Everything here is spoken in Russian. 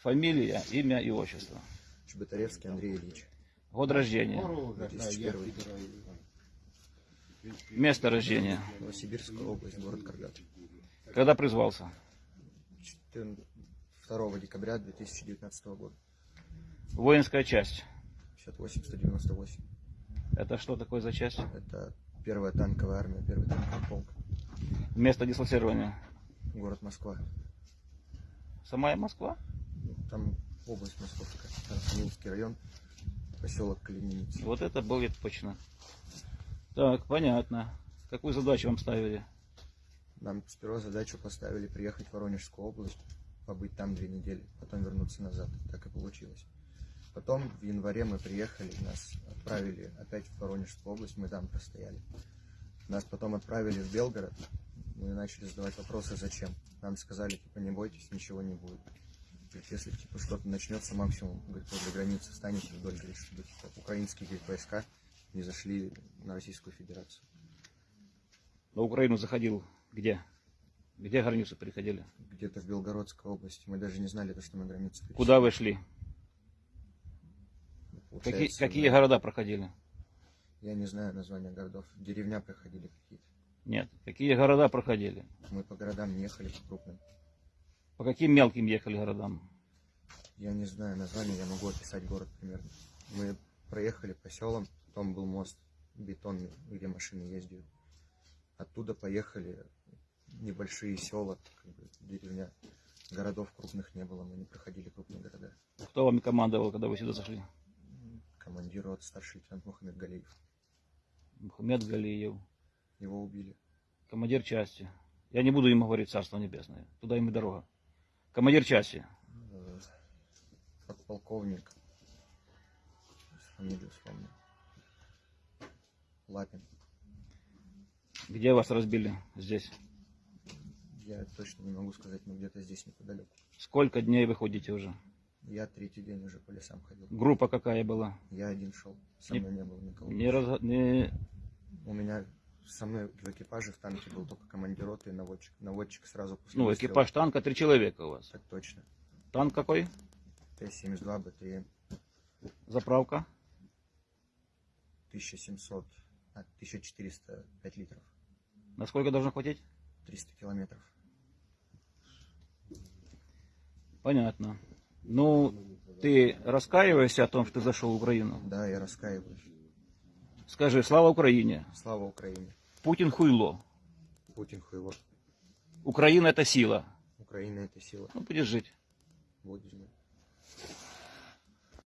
Фамилия, имя и отчество. Чеботаревский Андрей Ильич. Год рождения. 2001. Место рождения. Новосибирская область, город Каргат. Когда призвался? 14 2 декабря 2019 года. Воинская часть. 58-198. Это что такое за часть? Это первая танковая армия, первый танковый полк. Место дислоцирования. Город Москва. Самая Москва? Там область Московская. Архангельский район, поселок Калининец. Вот это будет точно. Так, понятно. Какую задачу вам ставили? Нам сперва задачу поставили приехать в Воронежскую область, побыть там две недели, потом вернуться назад. Так и получилось. Потом в январе мы приехали, нас отправили опять в Воронежскую область, мы там простояли. Нас потом отправили в Белгород, мы начали задавать вопросы, зачем. Нам сказали, типа, не бойтесь, ничего не будет. Говорит, если типа что-то начнется, максимум, говорит, возле границы станете вдоль, говорит, чтобы типа, украинские говорит, войска не зашли на Российскую Федерацию. На Украину заходил где? Где границу переходили? Где-то в Белгородской области. Мы даже не знали, то, что мы границу. Куда вы шли? Какие да. города проходили? Я не знаю названия городов. Деревня проходили какие-то. Нет. Какие города проходили? Мы по городам не ехали, по крупным. По каким мелким ехали городам? Я не знаю названия, я могу описать город примерно. Мы проехали по селам, потом был мост бетонный, где машины ездят. Оттуда поехали небольшие села, как бы, деревня. Городов крупных не было, мы не проходили крупные города. Кто вами командовал, когда вы сюда зашли? Командир рот старший лейтенант Мухаммед Галиев. Мухаммед Галиев. Его убили. Командир части. Я не буду ему говорить Царство Небесное. Туда им и дорога. Командир части. Подполковник. Фамилию вспомню. Лапин. Где вас разбили? Здесь. Я точно не могу сказать, но где-то здесь неподалеку. Сколько дней вы ходите уже? Я третий день уже по лесам ходил. Группа какая была? Я один шел. Со Не- мной не было никого. Не раз- не- У меня со мной в экипаже в танке был только командир роты и наводчик. Наводчик сразу после Ну, выстрела. экипаж танка, три человека у вас. Так точно. Танк какой? Т-72 БТМ Заправка? 1700, а, 1405 литров. Насколько должно хватить? 300 километров. Понятно. Ну, ты раскаиваешься о том, что ты зашел в Украину? Да, я раскаиваюсь. Скажи, слава Украине. Слава Украине. Путин хуйло. Путин хуево. Украина это сила. Украина это сила. Ну, будешь жить. Будет жить.